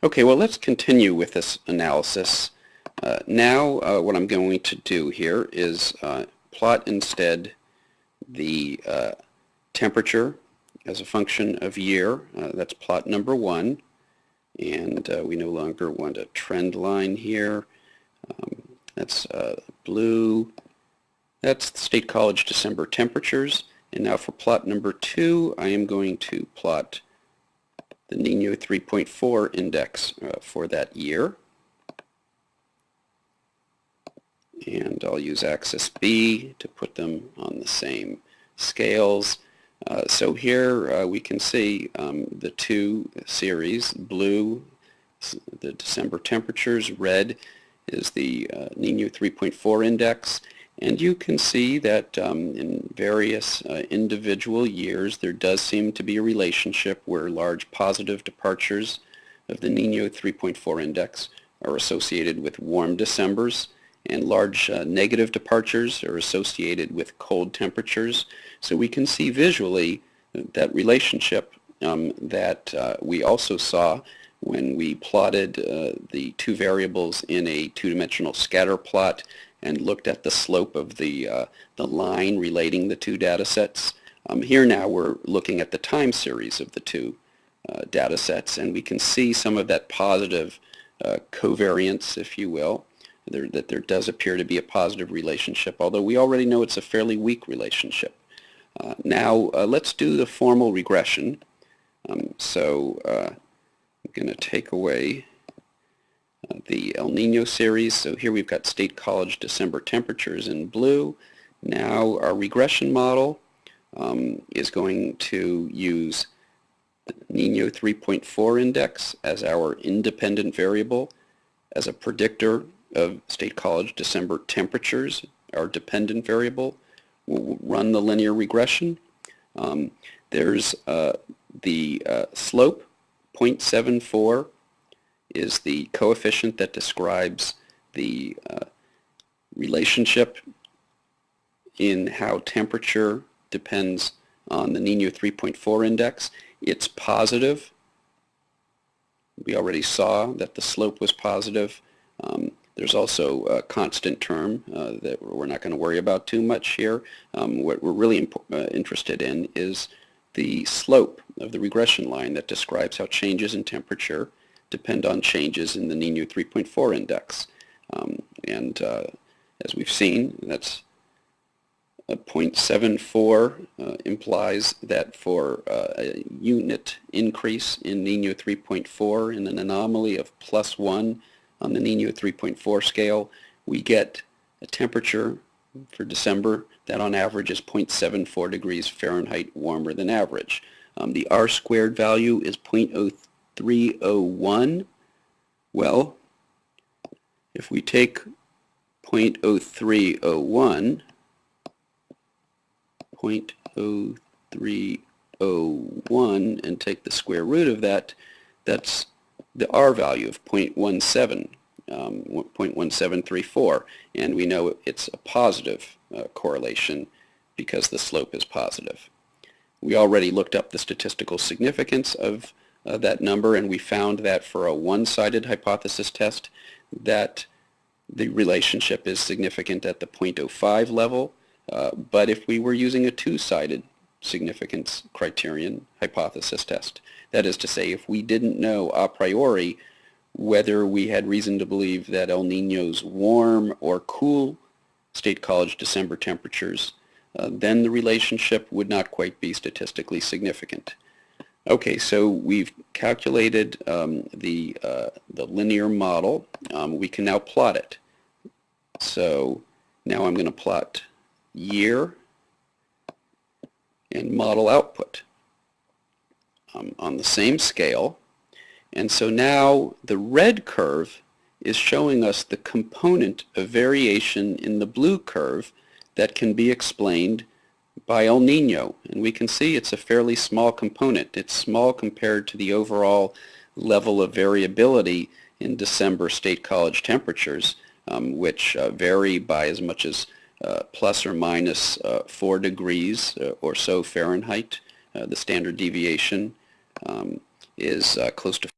Okay, well let's continue with this analysis. Uh, now uh, what I'm going to do here is uh, plot instead the uh, temperature as a function of year. Uh, that's plot number one. And uh, we no longer want a trend line here. Um, that's blue. That's State College December temperatures. And now for plot number two, I am going to plot the Nino 3.4 index uh, for that year. And I'll use axis B to put them on the same scales. Uh, so here uh, we can see um, the two series, blue, the December temperatures, red is the uh, Nino 3.4 index, and you can see that um, in various uh, individual years there does seem to be a relationship where large positive departures of the Nino 3.4 index are associated with warm Decembers and large uh, negative departures are associated with cold temperatures. So we can see visually that relationship um, that uh, we also saw when we plotted uh, the two variables in a two-dimensional scatter plot and looked at the slope of the, uh, the line relating the two data sets. Um, here now we're looking at the time series of the two uh, data sets and we can see some of that positive uh, covariance, if you will, there, that there does appear to be a positive relationship, although we already know it's a fairly weak relationship. Uh, now uh, let's do the formal regression. Um, so uh, I'm going to take away the El Nino series. So here we've got State College December temperatures in blue. Now our regression model um, is going to use Nino 3.4 index as our independent variable as a predictor of State College December temperatures, our dependent variable. We'll run the linear regression. Um, there's uh, the uh, slope, 0.74 is the coefficient that describes the uh, relationship in how temperature depends on the Nino 3.4 index. It's positive. We already saw that the slope was positive. Um, there's also a constant term uh, that we're not going to worry about too much here. Um, what we're really uh, interested in is the slope of the regression line that describes how changes in temperature depend on changes in the Nino 3.4 index. Um, and uh, as we've seen, that's a 0.74 uh, implies that for uh, a unit increase in Nino 3.4 in an anomaly of plus 1 on the Nino 3.4 scale, we get a temperature for December that on average is 0.74 degrees Fahrenheit warmer than average. Um, the R squared value is 0.03 301, well, if we take 0.0301, 0.0301 and take the square root of that, that's the R value of 0.17, um, 0.1734, and we know it's a positive uh, correlation because the slope is positive. We already looked up the statistical significance of uh, that number and we found that for a one-sided hypothesis test that the relationship is significant at the 0.05 level uh, but if we were using a two-sided significance criterion hypothesis test that is to say if we didn't know a priori whether we had reason to believe that El Nino's warm or cool State College December temperatures uh, then the relationship would not quite be statistically significant. Okay, so we've calculated um, the, uh, the linear model. Um, we can now plot it. So now I'm going to plot year and model output um, on the same scale. And so now the red curve is showing us the component of variation in the blue curve that can be explained by El Nino. And we can see it's a fairly small component. It's small compared to the overall level of variability in December state college temperatures, um, which uh, vary by as much as uh, plus or minus, uh, 4 degrees uh, or so Fahrenheit. Uh, the standard deviation um, is uh, close to